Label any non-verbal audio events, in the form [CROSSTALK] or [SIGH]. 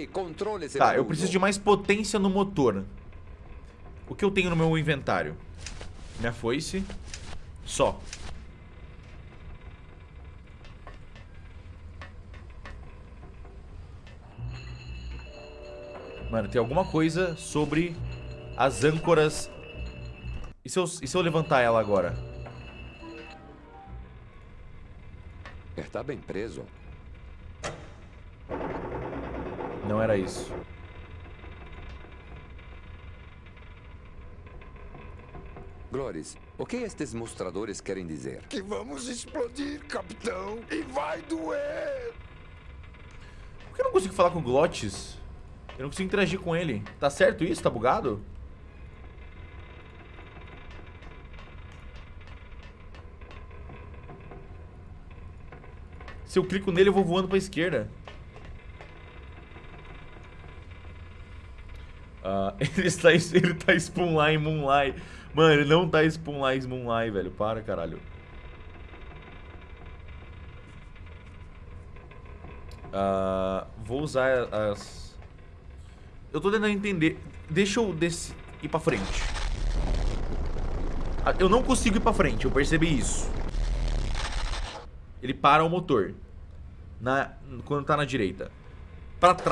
Ok, controle esse Tá, eu barulho. preciso de mais potência no motor. O que eu tenho no meu inventário? Minha foice. Só. Mano, tem alguma coisa sobre as âncoras. E se eu, e se eu levantar ela agora? Está bem preso. Não era isso. Glores, o que estes mostradores querem dizer? Que vamos explodir, capitão, e vai doer. Por que eu não consigo falar com o Glottis? Eu não consigo interagir com ele. Tá certo isso? Tá bugado? Se eu clico nele, eu vou voando pra esquerda. Ah, [LAUGHS] ele está, ele tá Spoonline Moonlight. Mano, ele não tá Spoonline Moonlight, velho. Para, caralho. Ah, vou usar as... Eu tô tentando entender. Deixa eu descer, ir pra frente. Ah, Eu não consigo ir pra frente, eu percebi isso. Ele para o motor. Na, quando tá na direita. Pra trás.